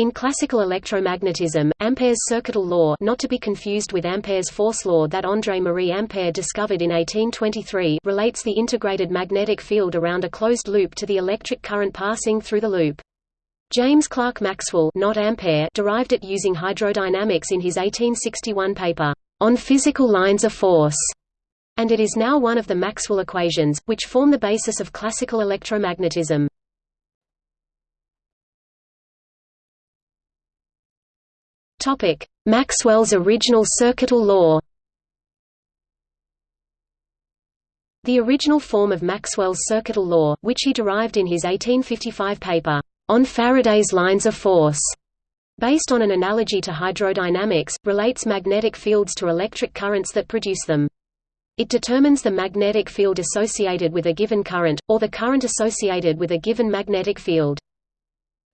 In classical electromagnetism, Ampere's circuital law not to be confused with Ampere's force law that André-Marie Ampère discovered in 1823 relates the integrated magnetic field around a closed loop to the electric current passing through the loop. James Clerk Maxwell not Ampere derived it using hydrodynamics in his 1861 paper, On Physical Lines of Force, and it is now one of the Maxwell equations, which form the basis of classical electromagnetism. Topic: Maxwell's original circuital law. The original form of Maxwell's circuital law, which he derived in his 1855 paper, On Faraday's Lines of Force, based on an analogy to hydrodynamics, relates magnetic fields to electric currents that produce them. It determines the magnetic field associated with a given current, or the current associated with a given magnetic field.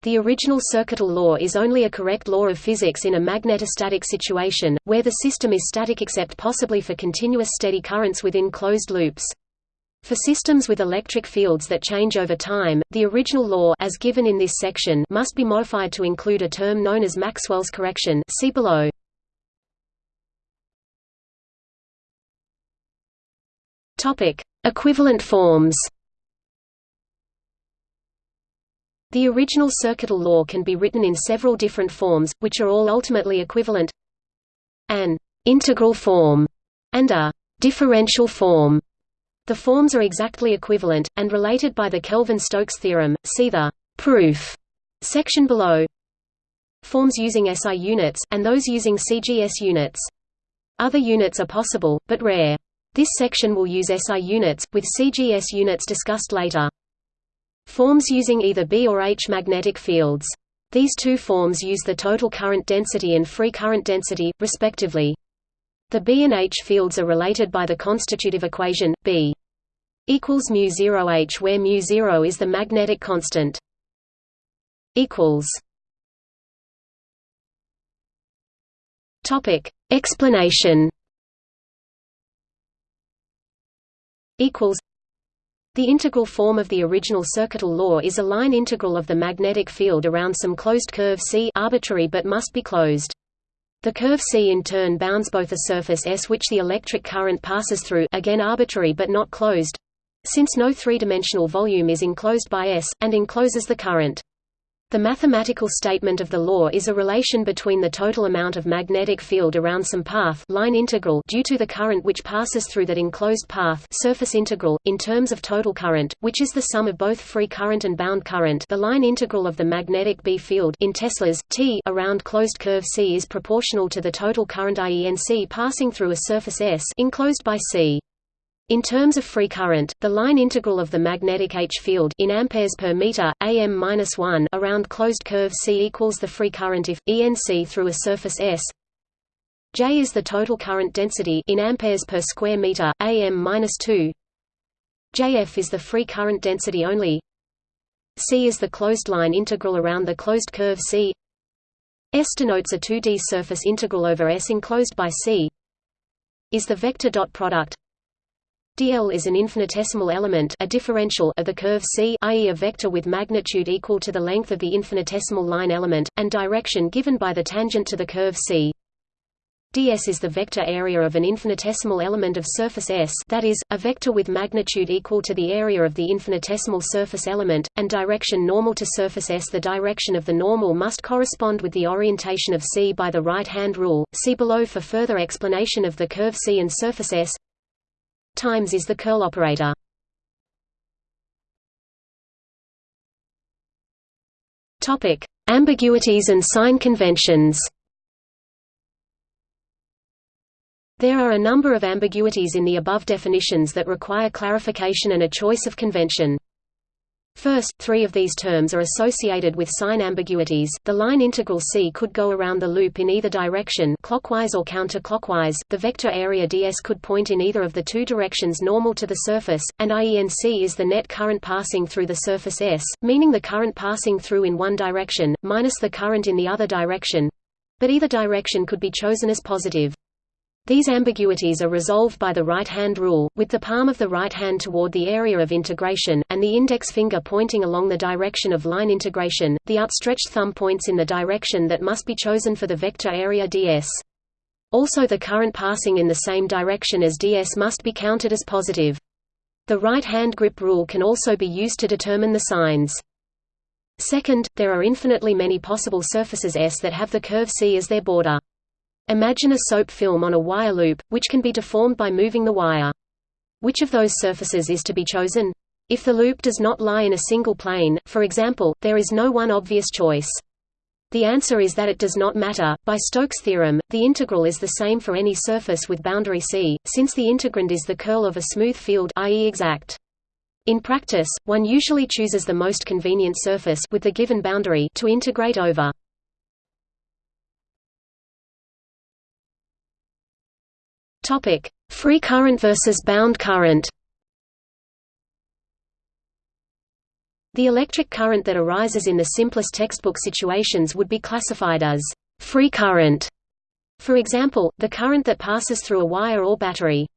The original circuital law is only a correct law of physics in a magnetostatic situation, where the system is static except possibly for continuous steady currents within closed loops. For systems with electric fields that change over time, the original law as given in this section must be modified to include a term known as Maxwell's correction see below. Equivalent forms The original circuital law can be written in several different forms, which are all ultimately equivalent. An integral form and a differential form. The forms are exactly equivalent, and related by the Kelvin-Stokes theorem. See the proof section below. Forms using SI units, and those using CGS units. Other units are possible, but rare. This section will use SI units, with CGS units discussed later. Forms using either B or H magnetic fields. These two forms use the total current density and free current density, respectively. The B and H fields are related by the constitutive equation, B equals mu 0 H where mu 0 is the magnetic constant. equals Topic Explanation equals the integral form of the original circuital law is a line integral of the magnetic field around some closed curve C arbitrary but must be closed. The curve C in turn bounds both a surface S which the electric current passes through again arbitrary but not closed since no three-dimensional volume is enclosed by S, and encloses the current. The mathematical statement of the law is a relation between the total amount of magnetic field around some path line integral due to the current which passes through that enclosed path surface integral, in terms of total current, which is the sum of both free current and bound current the line integral of the magnetic B field in Teslas, T around closed curve C is proportional to the total current IENC passing through a surface S enclosed by C. In terms of free current, the line integral of the magnetic H field in amperes per meter am-1 around closed curve C equals the free current if ENC through a surface S. J is the total current density in amperes per square meter am-2. JF is the free current density only. C is the closed line integral around the closed curve C. S denotes a 2D surface integral over S enclosed by C. Is the vector dot product dl is an infinitesimal element a differential of the curve C i.e. a vector with magnitude equal to the length of the infinitesimal line element, and direction given by the tangent to the curve C. ds is the vector area of an infinitesimal element of surface S that is, a vector with magnitude equal to the area of the infinitesimal surface element, and direction normal to surface S. The direction of the normal must correspond with the orientation of C by the right-hand rule, see below for further explanation of the curve C and surface S times is the curl operator. Topic: Ambiguities and sign conventions. There are a number of ambiguities in the above definitions that require clarification and a choice of convention. First, three of these terms are associated with sign ambiguities. The line integral C could go around the loop in either direction, clockwise or counterclockwise. The vector area ds could point in either of the two directions normal to the surface, and IENC is the net current passing through the surface S, meaning the current passing through in one direction minus the current in the other direction. But either direction could be chosen as positive. These ambiguities are resolved by the right-hand rule, with the palm of the right hand toward the area of integration, and the index finger pointing along the direction of line integration. The outstretched thumb points in the direction that must be chosen for the vector area ds. Also the current passing in the same direction as ds must be counted as positive. The right-hand grip rule can also be used to determine the signs. Second, there are infinitely many possible surfaces S that have the curve C as their border. Imagine a soap film on a wire loop, which can be deformed by moving the wire. Which of those surfaces is to be chosen? If the loop does not lie in a single plane, for example, there is no one obvious choice. The answer is that it does not matter. By Stokes' theorem, the integral is the same for any surface with boundary C, since the integrand is the curl of a smooth field i.e. exact. In practice, one usually chooses the most convenient surface with the given boundary to integrate over. Topic: Free current versus bound current. The electric current that arises in the simplest textbook situations would be classified as free current. For example, the current that passes through a wire or battery.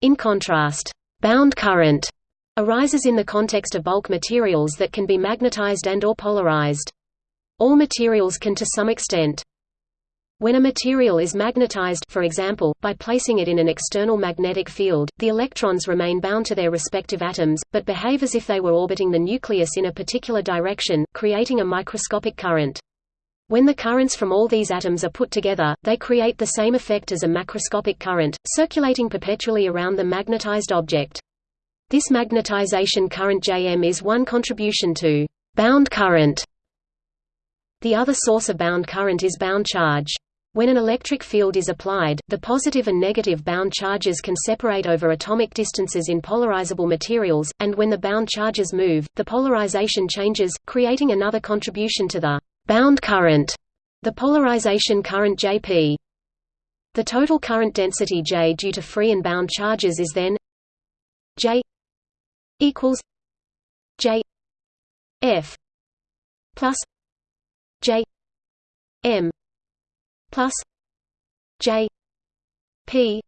In contrast, bound current arises in the context of bulk materials that can be magnetized and or polarized. All materials can to some extent when a material is magnetized for example, by placing it in an external magnetic field, the electrons remain bound to their respective atoms, but behave as if they were orbiting the nucleus in a particular direction, creating a microscopic current. When the currents from all these atoms are put together, they create the same effect as a macroscopic current, circulating perpetually around the magnetized object. This magnetization current Jm is one contribution to bound current. The other source of bound current is bound charge. When an electric field is applied, the positive and negative bound charges can separate over atomic distances in polarizable materials, and when the bound charges move, the polarization changes, creating another contribution to the bound current, the polarization current Jp. The total current density J due to free and bound charges is then J equals J F plus J M plus J P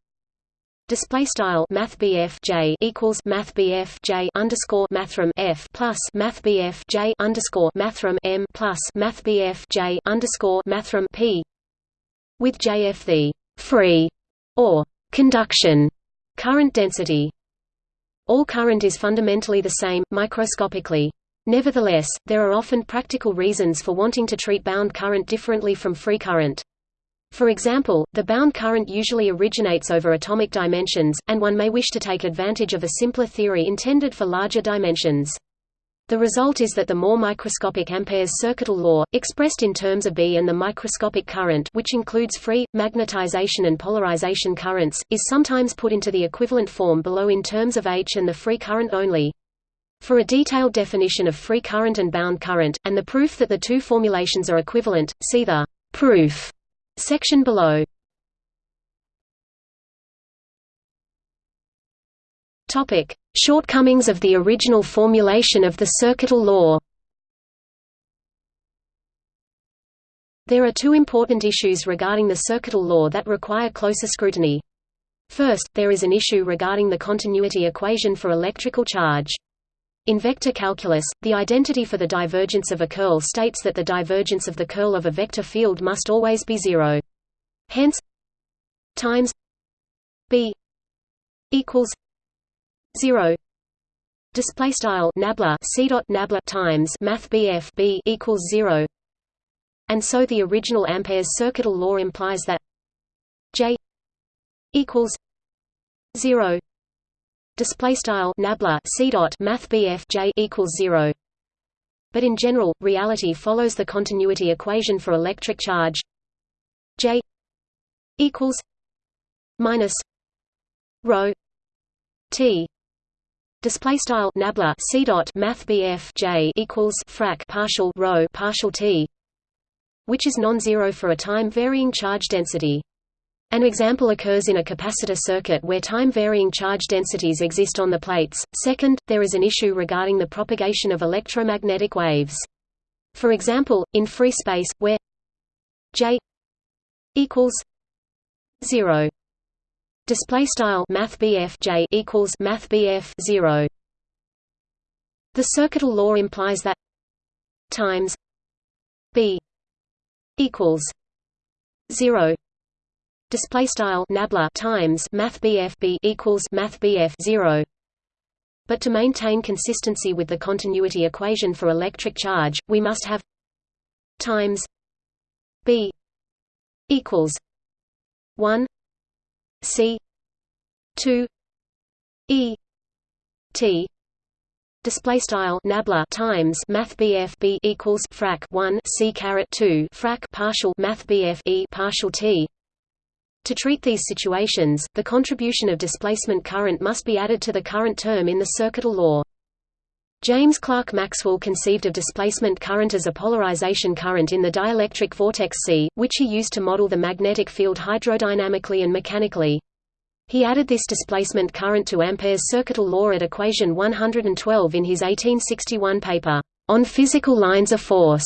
Display style Math J equals Math J underscore Mathrm F plus Math J underscore Mathrm M plus Math J underscore Mathrm P with JF the free or conduction current density. All current is fundamentally the same, microscopically. Nevertheless, there are often practical reasons for wanting to treat bound current differently from free current. For example, the bound current usually originates over atomic dimensions, and one may wish to take advantage of a simpler theory intended for larger dimensions. The result is that the more microscopic Ampere's circuital law, expressed in terms of B and the microscopic current which includes free, magnetization and polarization currents, is sometimes put into the equivalent form below in terms of H and the free current only. For a detailed definition of free current and bound current, and the proof that the two formulations are equivalent, see the proof Section below Topic: Shortcomings of the original formulation of the circuital law. There are two important issues regarding the circuital law that require closer scrutiny. First, there is an issue regarding the continuity equation for electrical charge. In vector calculus, the identity for the divergence of a curl states that the divergence of the curl of a vector field must always be zero. Hence times b equals zero. Display style nabla c dot nabla times math bf b equals zero. And so the original Ampere's circuital law implies that J equals zero display style nabla c dot math j equals 0 but in general reality follows the continuity equation for electric charge j equals minus rho t. Display style nabla c dot math j equals frac partial rho partial t which is non-zero for a time varying charge density an example occurs in a capacitor circuit where time-varying charge densities exist on the plates. Second, there is an issue regarding the propagation of electromagnetic waves. For example, in free space, where J equals 0 Display style Math J equals Math 0. The circuital law implies that times B equals zero display style nabla times math BF equals math BF 0 but to maintain consistency with the continuity equation for electric charge we must have times B equals 1 C 2 E T. Display style nabla times math BF B equals frac 1 C caret 2 frac partial math BF E partial T to treat these situations, the contribution of displacement current must be added to the current term in the circuital law. James Clerk Maxwell conceived of displacement current as a polarization current in the dielectric vortex sea, which he used to model the magnetic field hydrodynamically and mechanically. He added this displacement current to Ampere's circuital law at equation 112 in his 1861 paper, On Physical Lines of Force.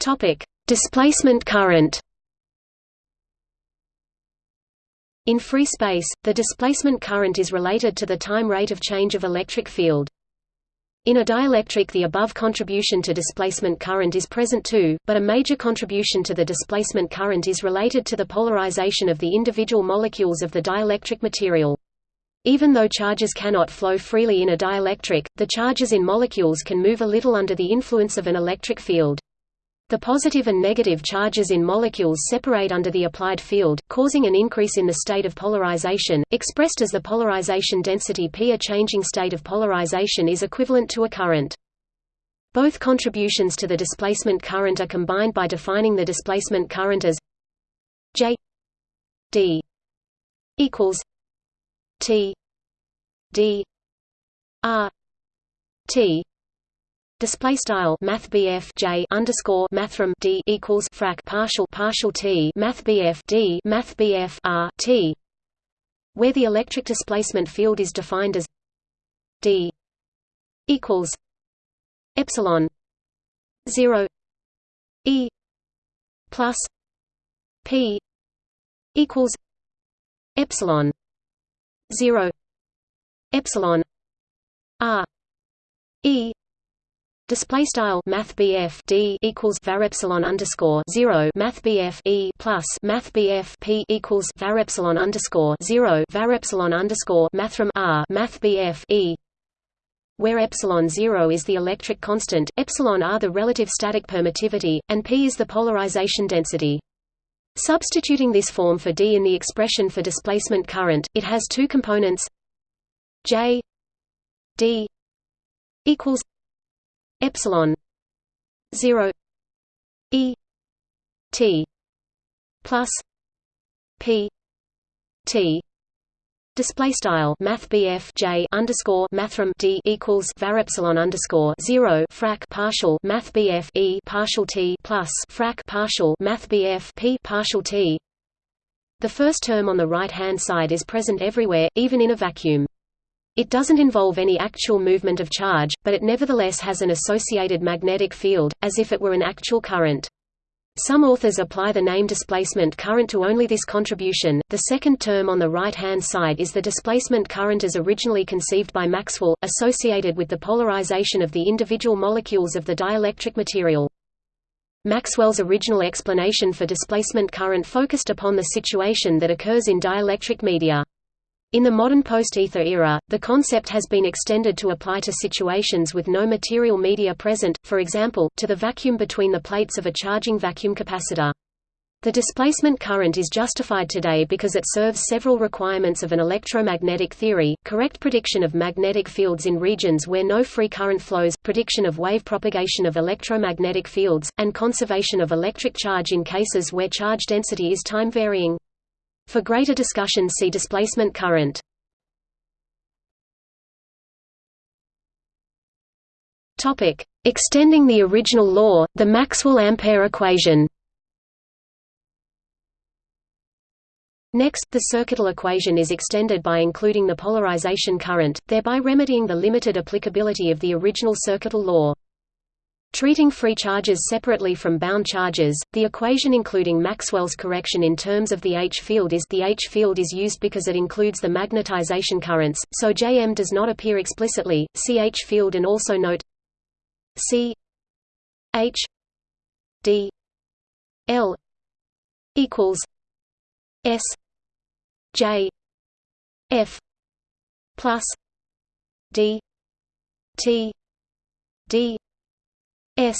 Topic: Displacement current. In free space, the displacement current is related to the time rate of change of electric field. In a dielectric the above contribution to displacement current is present too, but a major contribution to the displacement current is related to the polarization of the individual molecules of the dielectric material. Even though charges cannot flow freely in a dielectric, the charges in molecules can move a little under the influence of an electric field. The positive and negative charges in molecules separate under the applied field, causing an increase in the state of polarization, expressed as the polarization density P. A changing state of polarization is equivalent to a current. Both contributions to the displacement current are combined by defining the displacement current as J D equals T D R T Display style Math J underscore Mathrm D equals frac partial partial T Math D Math R T. Where the electric displacement field is defined as D equals epsilon zero E plus P equals epsilon zero epsilon R E Display style Math D equals var epsilon underscore zero Math E plus Math P equals var epsilon underscore zero var epsilon underscore Mathrm R Math E where epsilon zero is the electric constant, epsilon r the relative static permittivity, and p is the polarization density. Substituting this form for D in the expression for displacement current, it has two components J D equals epsilon 0 e t plus p t Display style Math J underscore Mathrm D equals var epsilon underscore zero frac partial Math E partial T plus frac partial Math P partial T. The first term on the right hand side is present everywhere, even in a vacuum. It doesn't involve any actual movement of charge, but it nevertheless has an associated magnetic field, as if it were an actual current. Some authors apply the name displacement current to only this contribution. The second term on the right hand side is the displacement current as originally conceived by Maxwell, associated with the polarization of the individual molecules of the dielectric material. Maxwell's original explanation for displacement current focused upon the situation that occurs in dielectric media. In the modern post-ether era, the concept has been extended to apply to situations with no material media present, for example, to the vacuum between the plates of a charging vacuum capacitor. The displacement current is justified today because it serves several requirements of an electromagnetic theory, correct prediction of magnetic fields in regions where no free current flows, prediction of wave propagation of electromagnetic fields, and conservation of electric charge in cases where charge density is time-varying. For greater discussion see displacement current. Topic: Extending the original law, the Maxwell-Ampere equation. Next, the circuital equation is extended by including the polarization current, thereby remedying the limited applicability of the original circuital law. Treating free charges separately from bound charges, the equation including Maxwell's correction in terms of the H field is the H field is used because it includes the magnetization currents, so Jm does not appear explicitly. See H field and also note C H D L equals S J F plus D T D S.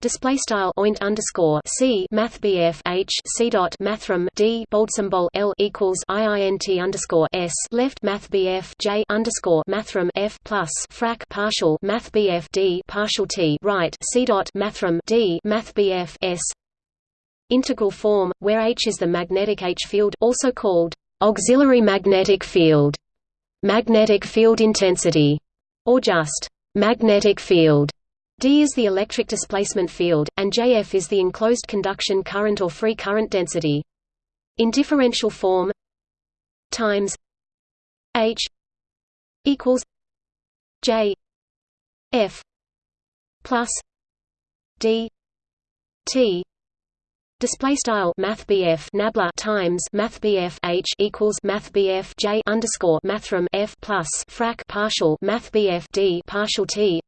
Display style oint underscore c math h c dot mathrm d bold symbol l equals iint underscore s left math j underscore mathrm f plus frac partial math d partial t right c dot mathrm d math s. Integral form where h is the magnetic h field also called auxiliary magnetic field. Magnetic field intensity. Or just magnetic field D is the electric displacement field, and Jf is the enclosed conduction current or free current density. In differential form times H equals J F plus D T Display style Math Nabla times Math H equals Math J underscore Mathrm F plus frac partial Math D partial T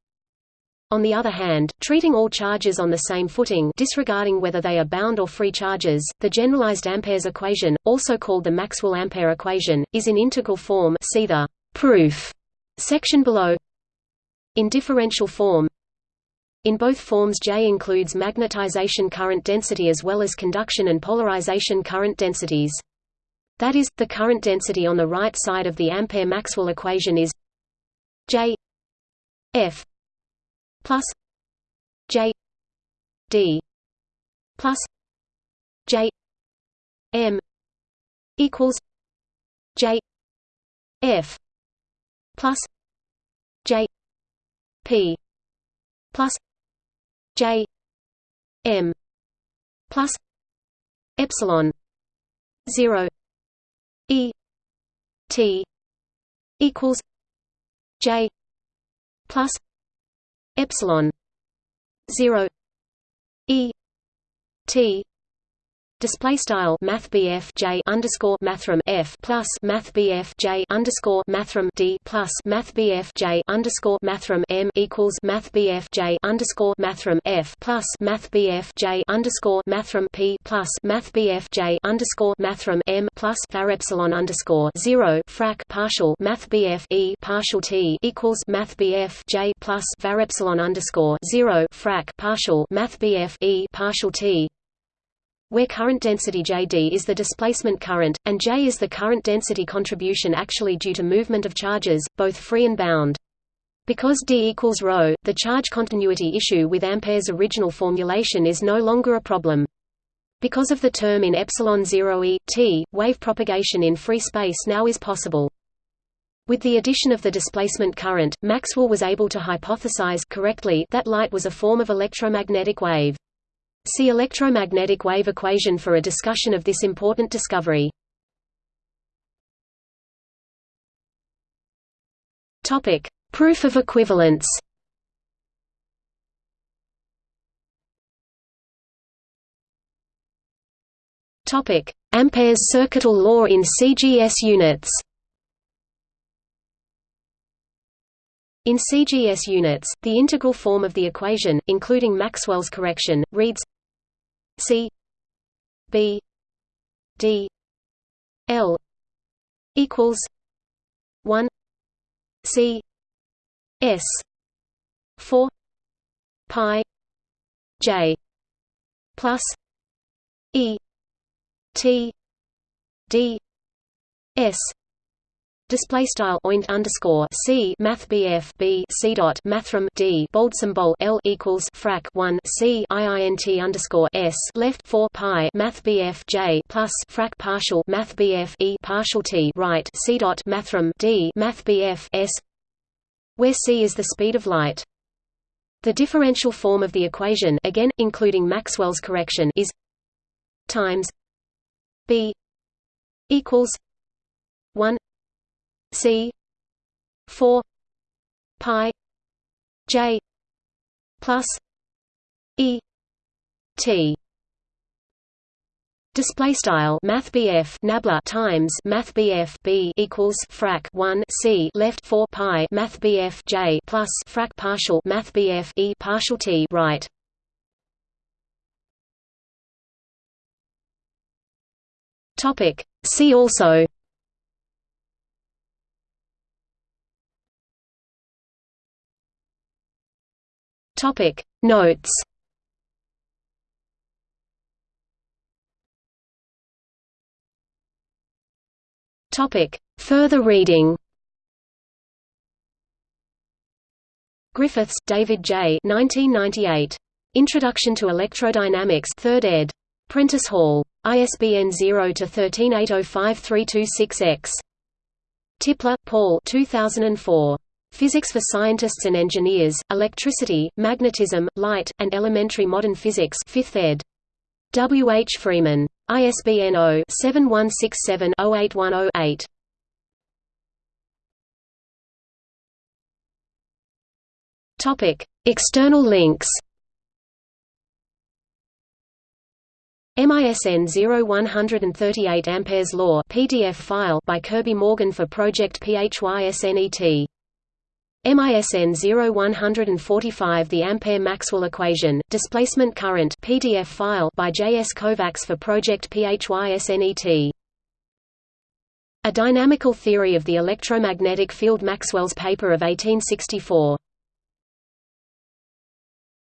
on the other hand, treating all charges on the same footing disregarding whether they are bound or free charges, the generalized Ampere's equation, also called the Maxwell-Ampere equation, is in integral form see the proof section below. In differential form in both forms J includes magnetization current density as well as conduction and polarization current densities. That is, the current density on the right side of the Ampere-Maxwell equation is J F plus J D plus J M equals J F plus J P plus J M plus epsilon zero E T equals J plus epsilon 0 e t display style math j underscore mathrm f plus math j underscore mathrm d plus math j underscore mathrm m equals math j underscore mathrm f plus math j underscore mathrm p plus math j underscore mathrm m plus var epsilon underscore zero frac partial math e partial t equals math j plus var epsilon underscore zero frac partial math e partial t where current density Jd is the displacement current, and J is the current density contribution actually due to movement of charges, both free and bound. Because D equals ρ, the charge continuity issue with Ampere's original formulation is no longer a problem. Because of the term in epsilon 0 e t, wave propagation in free space now is possible. With the addition of the displacement current, Maxwell was able to hypothesize correctly that light was a form of electromagnetic wave. See electromagnetic wave equation for a discussion of this important discovery. Topic: Proof of equivalence. Topic: Ampere's circuital law in CGS units. In CGS units, the integral form of the equation, including Maxwell's correction, reads C B D L equals one C S four pi J plus E T D S Display style oint underscore c math bf b c dot mathrm d bold symbol l equals frac 1 c iint underscore s left 4 pi math bf j plus frac partial math bf e partial t right c dot mathrm d math bf s where c is the speed of light. The differential form of the equation again including Maxwell's correction is times b equals 1 C. four pi J plus E T. Display style Math Nabla times Math B equals frac 1 C left 4 pi Math J plus frac partial Math E partial T right. Topic. See also Topic Notes Topic. Further reading Griffiths, David J. 1998. Introduction to Electrodynamics 3rd ed. Prentice Hall. ISBN 0-13805326-X. Tipler, Paul 2004. Physics for Scientists and Engineers, Electricity, Magnetism, Light, and Elementary Modern Physics 5th ed. W. H. Freeman. ISBN 0-7167-08108. Topic: External links. MISN 0138 amperes law PDF file by Kirby Morgan for project PHYSNET MISN 0145 The Ampere-Maxwell equation, displacement current PDF file by J. S. Kovacs for project PHYSNET. A Dynamical Theory of the Electromagnetic Field Maxwell's paper of 1864